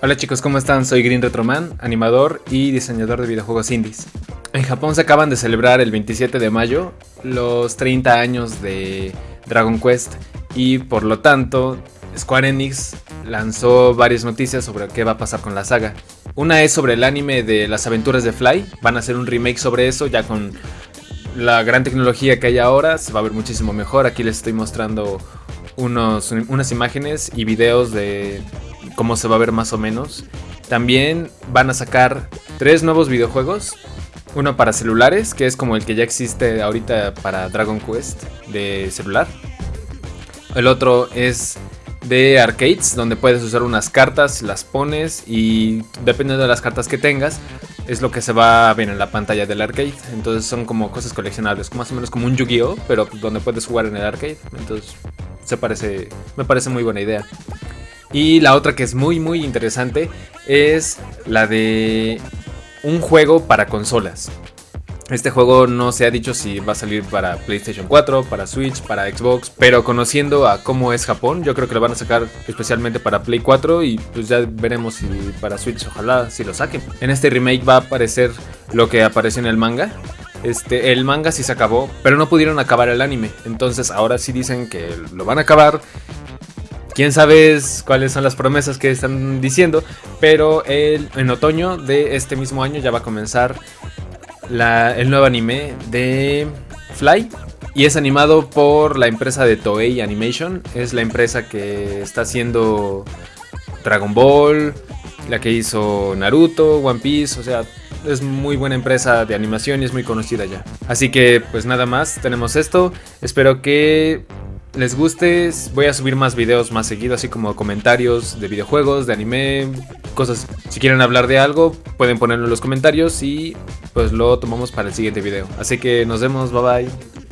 Hola chicos, ¿cómo están? Soy Green Retroman, animador y diseñador de videojuegos indies. En Japón se acaban de celebrar el 27 de mayo los 30 años de Dragon Quest y por lo tanto Square Enix lanzó varias noticias sobre qué va a pasar con la saga. Una es sobre el anime de las aventuras de Fly, van a hacer un remake sobre eso ya con la gran tecnología que hay ahora, se va a ver muchísimo mejor. Aquí les estoy mostrando unos, unas imágenes y videos de cómo se va a ver más o menos. También van a sacar tres nuevos videojuegos. Uno para celulares, que es como el que ya existe ahorita para Dragon Quest de celular. El otro es de arcades, donde puedes usar unas cartas, las pones y dependiendo de las cartas que tengas, es lo que se va a ver en la pantalla del arcade. Entonces son como cosas coleccionables, más o menos como un Yu-Gi-Oh, pero donde puedes jugar en el arcade. Entonces se parece, me parece muy buena idea. Y la otra que es muy muy interesante es la de un juego para consolas. Este juego no se ha dicho si va a salir para PlayStation 4, para Switch, para Xbox, pero conociendo a cómo es Japón, yo creo que lo van a sacar especialmente para Play 4 y pues ya veremos si para Switch ojalá si lo saquen. En este remake va a aparecer lo que apareció en el manga. Este, el manga sí se acabó, pero no pudieron acabar el anime. Entonces ahora sí dicen que lo van a acabar quién sabe cuáles son las promesas que están diciendo, pero en otoño de este mismo año ya va a comenzar el nuevo anime de Fly. Y es animado por la empresa de Toei Animation. Es la empresa que está haciendo Dragon Ball, la que hizo Naruto, One Piece, o sea, es muy buena empresa de animación y es muy conocida ya. Así que pues nada más, tenemos esto. Espero que les guste, voy a subir más videos más seguido, así como comentarios de videojuegos, de anime, cosas. Si quieren hablar de algo, pueden ponerlo en los comentarios y pues lo tomamos para el siguiente video. Así que nos vemos, bye bye.